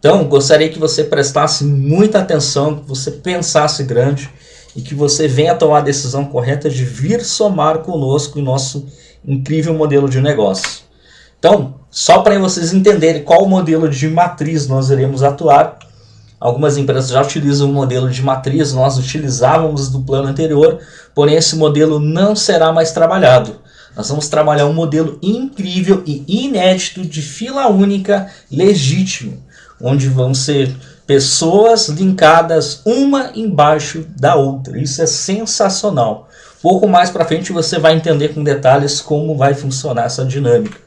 Então, gostaria que você prestasse muita atenção, que você pensasse grande e que você venha tomar a decisão correta de vir somar conosco em nosso incrível modelo de negócio. Então, só para vocês entenderem qual modelo de matriz nós iremos atuar, algumas empresas já utilizam o modelo de matriz, nós utilizávamos do plano anterior, porém esse modelo não será mais trabalhado. Nós vamos trabalhar um modelo incrível e inédito de fila única legítimo, onde vão ser pessoas linkadas uma embaixo da outra. Isso é sensacional. Pouco mais para frente você vai entender com detalhes como vai funcionar essa dinâmica.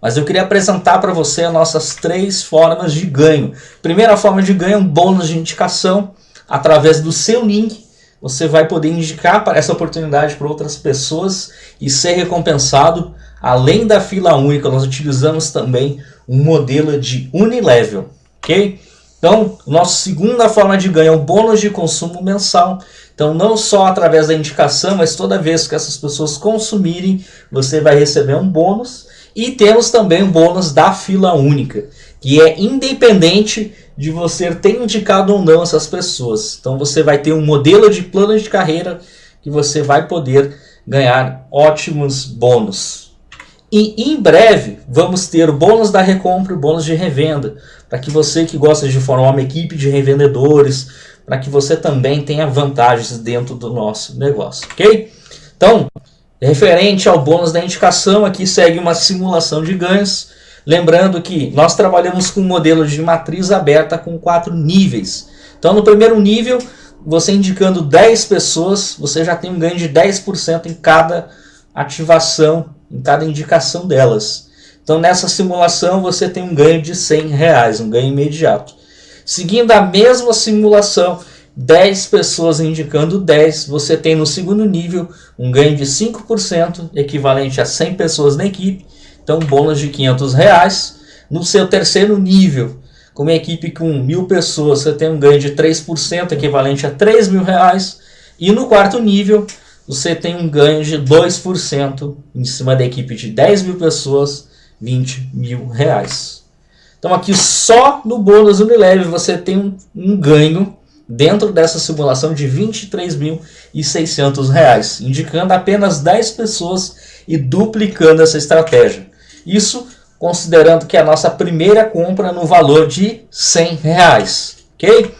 Mas eu queria apresentar para você as nossas três formas de ganho. Primeira forma de ganho é um bônus de indicação através do seu link você vai poder indicar para essa oportunidade para outras pessoas e ser recompensado. Além da fila única, nós utilizamos também um modelo de unilevel, ok? Então, nossa segunda forma de ganho é o bônus de consumo mensal. Então, não só através da indicação, mas toda vez que essas pessoas consumirem, você vai receber um bônus. E temos também o bônus da fila única, que é independente de você ter indicado ou não essas pessoas. Então você vai ter um modelo de plano de carreira que você vai poder ganhar ótimos bônus. E em breve vamos ter bônus da recompra e bônus de revenda, para que você que gosta de formar uma equipe de revendedores, para que você também tenha vantagens dentro do nosso negócio, ok? Então, referente ao bônus da indicação, aqui segue uma simulação de ganhos, Lembrando que nós trabalhamos com um modelo de matriz aberta com quatro níveis. Então no primeiro nível, você indicando 10 pessoas, você já tem um ganho de 10% em cada ativação, em cada indicação delas. Então nessa simulação você tem um ganho de 100 reais, um ganho imediato. Seguindo a mesma simulação, 10 pessoas indicando 10, você tem no segundo nível um ganho de 5%, equivalente a 100 pessoas na equipe, então, bônus de 500 reais. No seu terceiro nível, com uma equipe com mil pessoas, você tem um ganho de 3%, equivalente a 3 mil reais. E no quarto nível, você tem um ganho de 2% em cima da equipe de 10 mil pessoas, 20 mil reais. Então aqui só no bônus Unilever você tem um, um ganho dentro dessa simulação de R$ 23.600, indicando apenas 10 pessoas e duplicando essa estratégia. Isso considerando que é a nossa primeira compra no valor de 100 reais, ok?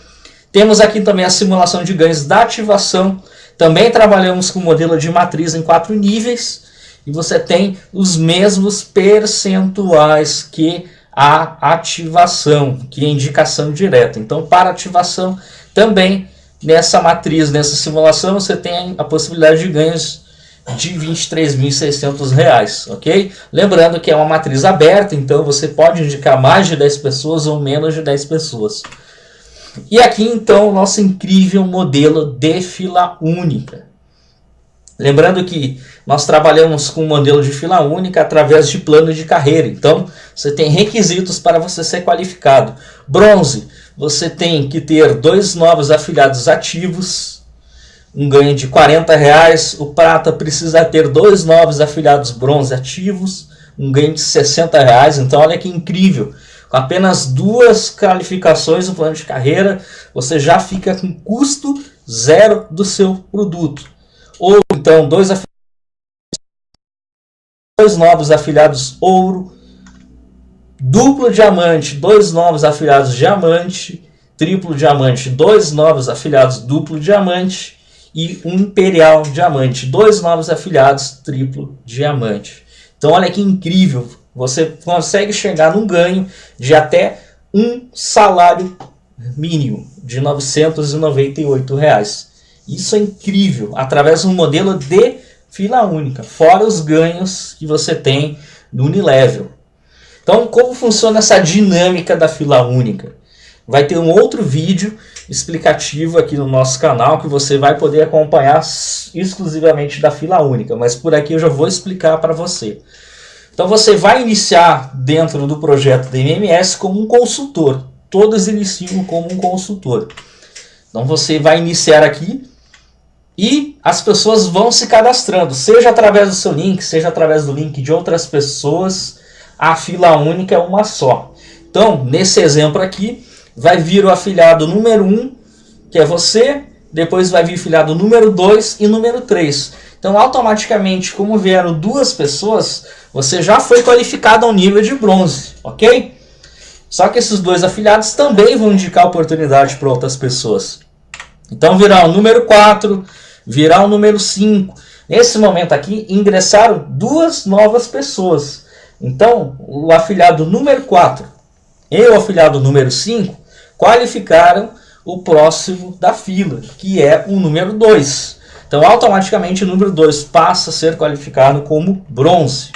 Temos aqui também a simulação de ganhos da ativação. Também trabalhamos com modelo de matriz em quatro níveis. E você tem os mesmos percentuais que a ativação, que é indicação direta. Então, para ativação, também nessa matriz, nessa simulação, você tem a possibilidade de ganhos de R$ 23.600, ok? Lembrando que é uma matriz aberta, então você pode indicar mais de 10 pessoas ou menos de 10 pessoas. E aqui então o nosso incrível modelo de fila única. Lembrando que nós trabalhamos com um modelo de fila única através de plano de carreira. Então, você tem requisitos para você ser qualificado. Bronze, você tem que ter dois novos afiliados ativos, um ganho de 40 reais. O prata precisa ter dois novos afiliados bronze ativos, um ganho de 60 reais. Então olha que incrível. Com apenas duas qualificações no plano de carreira, você já fica com custo zero do seu produto. Ou então dois, dois novos afiliados ouro, duplo diamante, dois novos afiliados diamante, triplo diamante, dois novos afiliados duplo diamante, e um Imperial Diamante. Dois novos afiliados triplo diamante. Então olha que incrível, você consegue chegar num ganho de até um salário mínimo de 998 reais. Isso é incrível, através de um modelo de fila única, fora os ganhos que você tem no Unilevel. Então, como funciona essa dinâmica da fila única? Vai ter um outro vídeo explicativo aqui no nosso canal que você vai poder acompanhar exclusivamente da fila única, mas por aqui eu já vou explicar para você. Então você vai iniciar dentro do projeto da MMS como um consultor. Todos iniciam como um consultor. Então você vai iniciar aqui e as pessoas vão se cadastrando, seja através do seu link, seja através do link de outras pessoas. A fila única é uma só. Então, nesse exemplo aqui, vai vir o afiliado número 1, que é você, depois vai vir o afiliado número 2 e número 3. Então, automaticamente, como vieram duas pessoas, você já foi qualificado ao nível de bronze, ok? Só que esses dois afiliados também vão indicar oportunidade para outras pessoas. Então, virá o número 4, virá o número 5. Nesse momento aqui, ingressaram duas novas pessoas. Então, o afiliado número 4 e o afiliado número 5 qualificaram o próximo da fila, que é o número 2. Então, automaticamente, o número 2 passa a ser qualificado como bronze.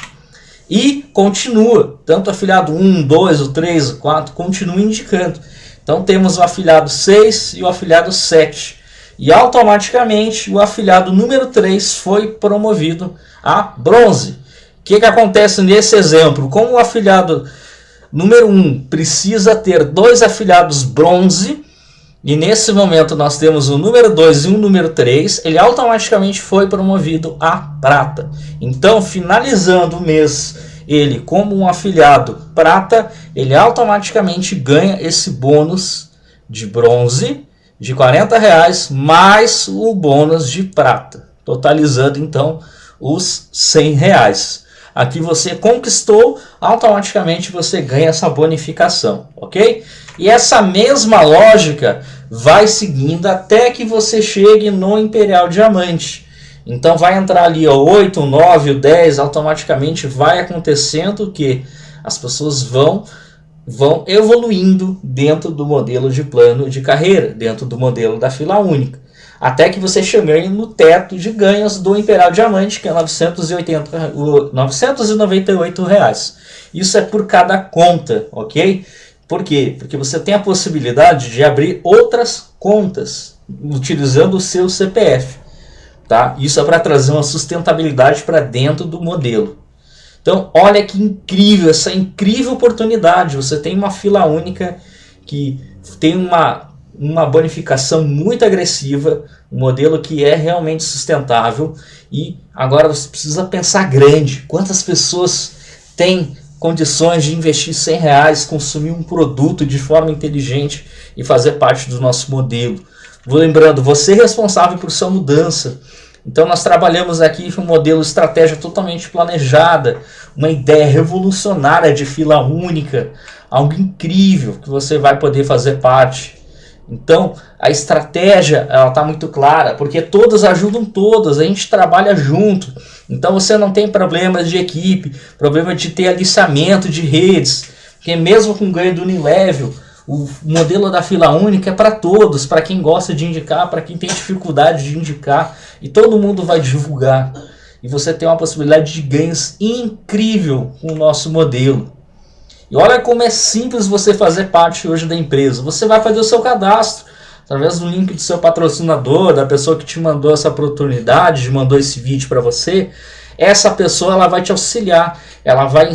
E continua, tanto afiliado 1, 2, o 3, o 4, continua indicando. Então, temos o afiliado 6 e o afiliado 7. E automaticamente, o afiliado número 3 foi promovido a bronze. O que, que acontece nesse exemplo? Como o afiliado número 1 precisa ter dois afiliados bronze, e nesse momento nós temos o número 2 e o número 3, ele automaticamente foi promovido a prata. Então, finalizando o mês, ele como um afiliado prata, ele automaticamente ganha esse bônus de bronze de 40 reais mais o bônus de prata, totalizando então os 100 reais. Aqui você conquistou, automaticamente você ganha essa bonificação, ok? E essa mesma lógica vai seguindo até que você chegue no Imperial Diamante. Então vai entrar ali o 8, o 9, o 10, automaticamente vai acontecendo que as pessoas vão vão evoluindo dentro do modelo de plano de carreira, dentro do modelo da fila única até que você chegue no teto de ganhos do Imperial Diamante, que é 980, 998 reais. Isso é por cada conta, ok? Por quê? Porque você tem a possibilidade de abrir outras contas utilizando o seu CPF. Tá? Isso é para trazer uma sustentabilidade para dentro do modelo. Então, olha que incrível, essa incrível oportunidade. Você tem uma fila única que tem uma uma bonificação muito agressiva, um modelo que é realmente sustentável e agora você precisa pensar grande. Quantas pessoas têm condições de investir 100 reais, consumir um produto de forma inteligente e fazer parte do nosso modelo? Vou lembrando, você é responsável por sua mudança. Então nós trabalhamos aqui um modelo estratégia totalmente planejada, uma ideia revolucionária de fila única, algo incrível que você vai poder fazer parte. Então, a estratégia ela está muito clara, porque todas ajudam todas, a gente trabalha junto. Então, você não tem problemas de equipe, problema de ter aliciamento de redes, porque mesmo com ganho do Unilevel, o modelo da fila única é para todos, para quem gosta de indicar, para quem tem dificuldade de indicar, e todo mundo vai divulgar. E você tem uma possibilidade de ganhos incrível com o nosso modelo. E olha como é simples você fazer parte hoje da empresa. Você vai fazer o seu cadastro através do link do seu patrocinador, da pessoa que te mandou essa oportunidade, mandou esse vídeo para você. Essa pessoa ela vai te auxiliar, ela vai,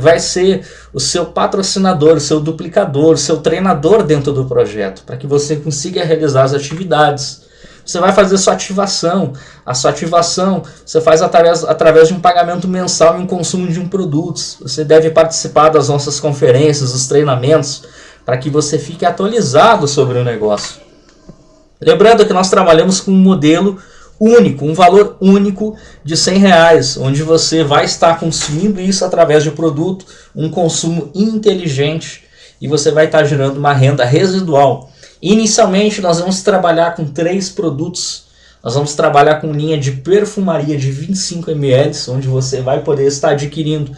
vai, ser o seu patrocinador, o seu duplicador, o seu treinador dentro do projeto, para que você consiga realizar as atividades. Você vai fazer sua ativação. A sua ativação você faz através, através de um pagamento mensal e um consumo de um produto. Você deve participar das nossas conferências, dos treinamentos, para que você fique atualizado sobre o negócio. Lembrando que nós trabalhamos com um modelo único, um valor único de 100 reais, onde você vai estar consumindo isso através de um produto, um consumo inteligente e você vai estar gerando uma renda residual. Inicialmente nós vamos trabalhar com três produtos. Nós vamos trabalhar com linha de perfumaria de 25 ml, onde você vai poder estar adquirindo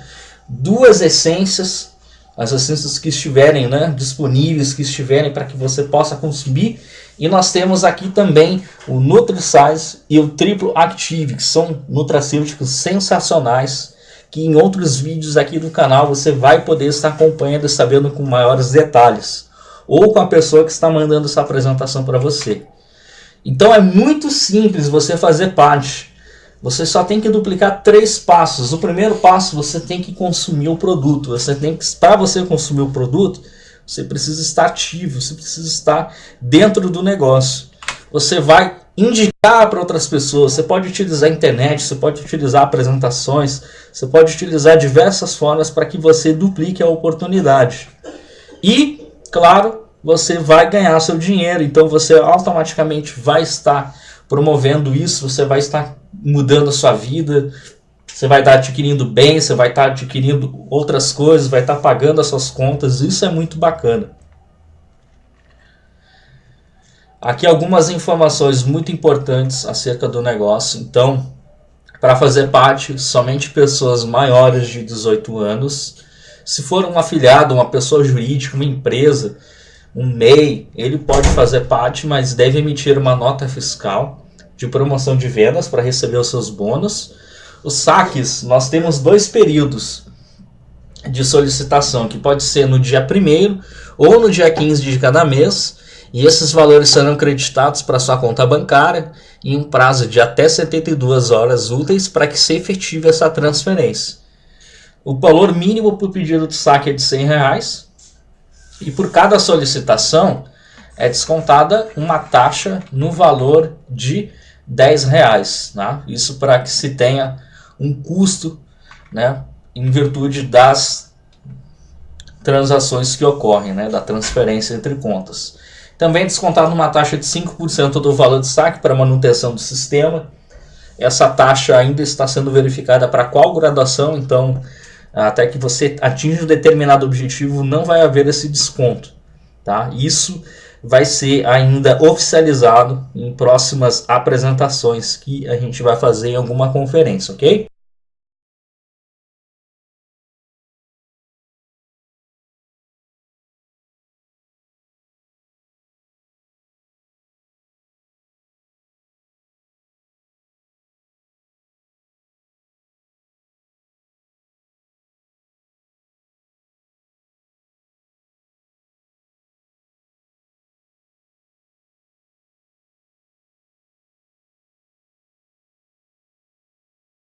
duas essências, as essências que estiverem né, disponíveis, que estiverem para que você possa consumir. E nós temos aqui também o NutriSize e o Triplo Active, que são nutracêuticos sensacionais, que em outros vídeos aqui do canal você vai poder estar acompanhando e sabendo com maiores detalhes ou com a pessoa que está mandando essa apresentação para você. Então é muito simples você fazer parte. Você só tem que duplicar três passos. O primeiro passo, você tem que consumir o produto. Você tem que, para você consumir o produto, você precisa estar ativo, você precisa estar dentro do negócio. Você vai indicar para outras pessoas. Você pode utilizar a internet, você pode utilizar apresentações, você pode utilizar diversas formas para que você duplique a oportunidade. E, claro, você vai ganhar seu dinheiro, então você automaticamente vai estar promovendo isso, você vai estar mudando a sua vida, você vai estar adquirindo bens, você vai estar adquirindo outras coisas, vai estar pagando as suas contas, isso é muito bacana. Aqui algumas informações muito importantes acerca do negócio. Então, para fazer parte, somente pessoas maiores de 18 anos. Se for um afiliado, uma pessoa jurídica, uma empresa, um MEI, ele pode fazer parte, mas deve emitir uma nota fiscal de promoção de vendas para receber os seus bônus. Os saques, nós temos dois períodos de solicitação, que pode ser no dia 1 ou no dia 15 de cada mês, e esses valores serão creditados para sua conta bancária em um prazo de até 72 horas úteis para que se efetive essa transferência. O valor mínimo para o pedido de saque é de 100 reais, e por cada solicitação é descontada uma taxa no valor de 10 reais. Né? Isso para que se tenha um custo né, em virtude das transações que ocorrem, né, da transferência entre contas. Também é descontado uma taxa de 5% do valor de saque para manutenção do sistema. Essa taxa ainda está sendo verificada para qual graduação, então até que você atinja um determinado objetivo, não vai haver esse desconto. Tá? Isso vai ser ainda oficializado em próximas apresentações que a gente vai fazer em alguma conferência, ok?